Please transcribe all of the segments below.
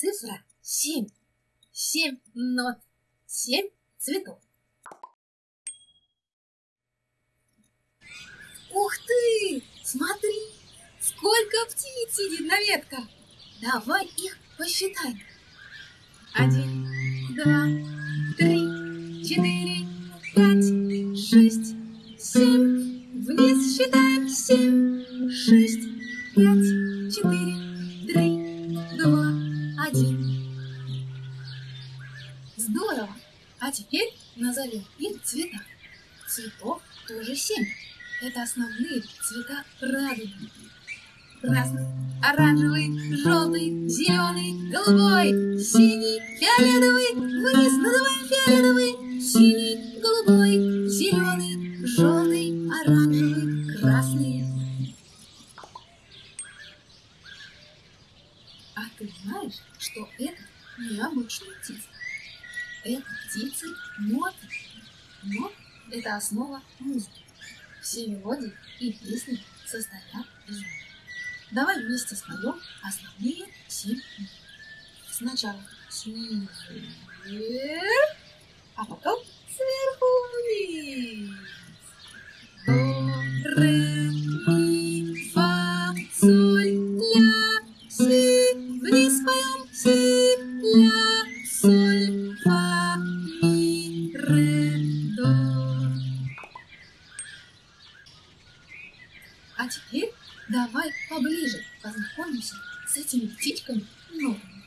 Цифра семь. Семь нот. Семь цветов. Ух ты! Смотри, сколько птиц сидит на ветках. Давай их посчитаем. Один, два, три, четыре, пять, шесть, семь. Вниз считаем семь, шесть, пять, Здорово! А теперь назовем их цвета. Цветов тоже семь. Это основные цвета радуги. Красный, оранжевый, желтый, зеленый, голубой, синий, фиолетовый. Вниз называем фиолетовый, синий, голубой, зеленый, желтый, оранжевый, красный. А ты знаешь, что это необычные птицы? Это птицы ноты. Нот – это основа музыки. Все мелодии и песни состоят из нот. Давай вместе споем основные семь нот. Сначала снизу Теперь давай поближе познакомимся с этими птичками нотами.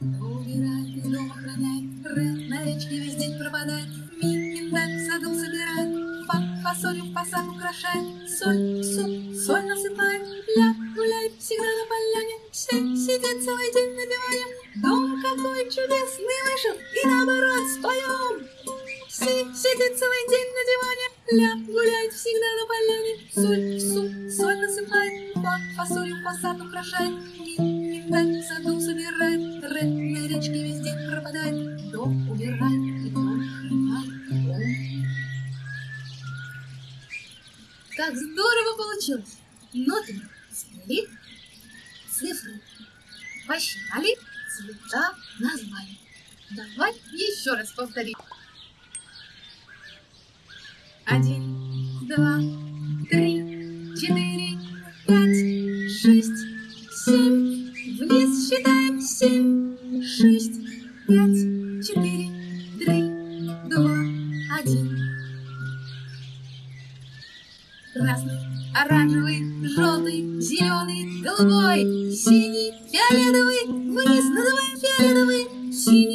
Убирает, из дома охраняет, ре, на речке весь день пропадает, ми, миндаль в саду собирает, фа, фасолью в посад украшает, соль, суп, соль насыпает, ля, гуляет всегда на поляне, все сидят целый день на диване, дом какой чудесный вышел, и наоборот споем. Си сидит целый день на диване, ля, гуляет всегда на поляне, соль, суп, соль насыпает, фа, фасолью в посад украшает, ми, миндаль в саду собирает, ре, на речке весь день пропадает, дом убирает. Как здорово получилось! Нотами свели, цифры посчитали, цвета назвали. Давай еще раз повторим. Один, два, три, четыре, пять, шесть, семь. Вниз считаем семь, шесть, пять, четыре, три, два, один. Красный, оранжевый, желтый, зеленый, голубой, синий, фиолетовый. Вниз называем фиолетовый, синий,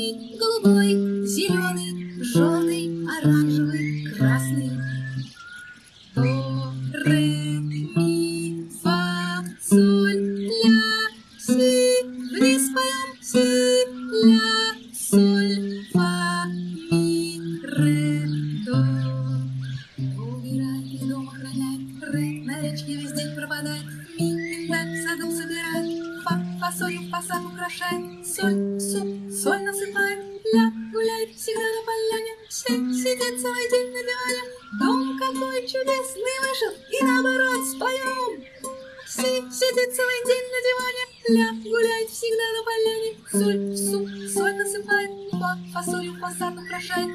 ми, ре, до. Убирает и дом охраняет, ре, на речке пропадает, ми, миндаль в саду собирает, фа, фасолью в соль, суп, соль насыпает, ля, гуляет всегда на поляне, все сидят целый день на диване, дом какой чудесный вышел, и наоборот споем. Си сидит целый день на диване, ля, гуляет всегда на поляне, соль, суп, соль насыпает, фа, фасолью в украшает,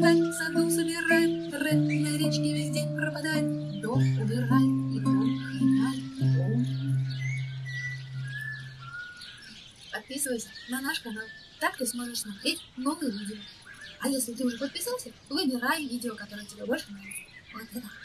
в саду собирает, ре, на речке весь день пропадает, дом убирает и дом дом. Подписывайся на наш канал, так ты сможешь смотреть новые видео. А если ты уже подписался, выбирай видео, которое тебе больше нравится. Вот это.